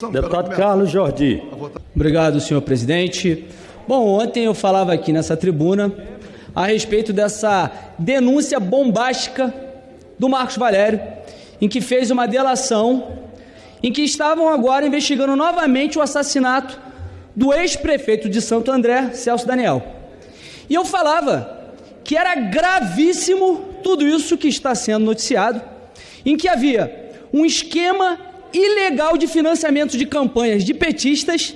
Deputado Carlos Jordi. Obrigado, senhor presidente. Bom, ontem eu falava aqui nessa tribuna a respeito dessa denúncia bombástica do Marcos Valério, em que fez uma delação, em que estavam agora investigando novamente o assassinato do ex-prefeito de Santo André, Celso Daniel. E eu falava que era gravíssimo tudo isso que está sendo noticiado, em que havia um esquema ilegal de financiamento de campanhas de petistas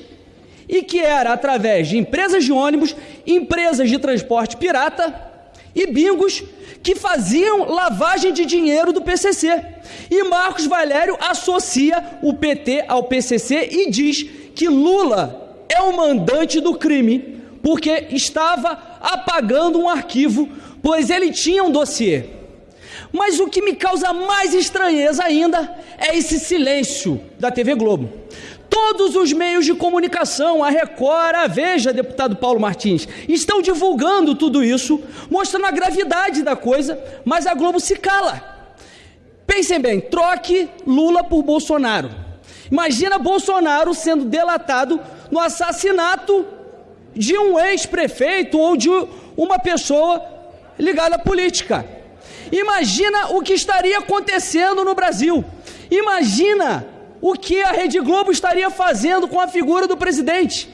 e que era através de empresas de ônibus, empresas de transporte pirata e bingos que faziam lavagem de dinheiro do PCC. E Marcos Valério associa o PT ao PCC e diz que Lula é o mandante do crime porque estava apagando um arquivo, pois ele tinha um dossiê. Mas o que me causa mais estranheza ainda é esse silêncio da TV Globo. Todos os meios de comunicação, a Record, a Veja, deputado Paulo Martins, estão divulgando tudo isso, mostrando a gravidade da coisa, mas a Globo se cala. Pensem bem, troque Lula por Bolsonaro. Imagina Bolsonaro sendo delatado no assassinato de um ex-prefeito ou de uma pessoa ligada à política. Imagina o que estaria acontecendo no Brasil. Imagina o que a Rede Globo estaria fazendo com a figura do presidente.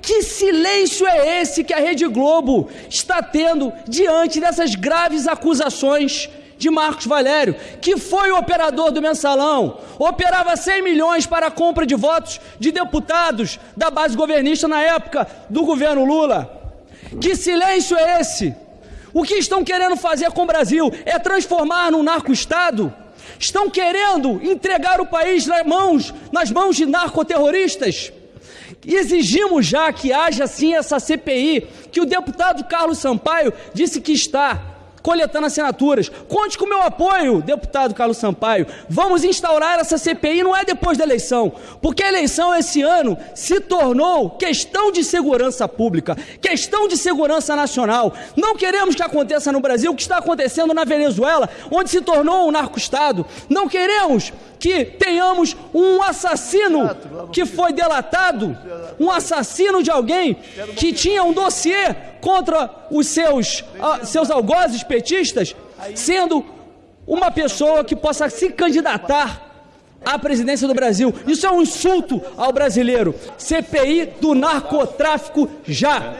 Que silêncio é esse que a Rede Globo está tendo diante dessas graves acusações de Marcos Valério, que foi o operador do mensalão, operava 100 milhões para a compra de votos de deputados da base governista na época do governo Lula? Que silêncio é esse? O que estão querendo fazer com o Brasil é transformar num narco-estado? Estão querendo entregar o país nas mãos, nas mãos de narcoterroristas? Exigimos já que haja sim essa CPI, que o deputado Carlos Sampaio disse que está coletando assinaturas. Conte com o meu apoio, deputado Carlos Sampaio. Vamos instaurar essa CPI, não é depois da eleição, porque a eleição esse ano se tornou questão de segurança pública, questão de segurança nacional. Não queremos que aconteça no Brasil o que está acontecendo na Venezuela, onde se tornou um narco-estado. Não queremos que tenhamos um assassino que foi delatado, um assassino de alguém que tinha um dossiê contra os seus, uh, seus algozes petistas, sendo uma pessoa que possa se candidatar à presidência do Brasil. Isso é um insulto ao brasileiro. CPI do narcotráfico já.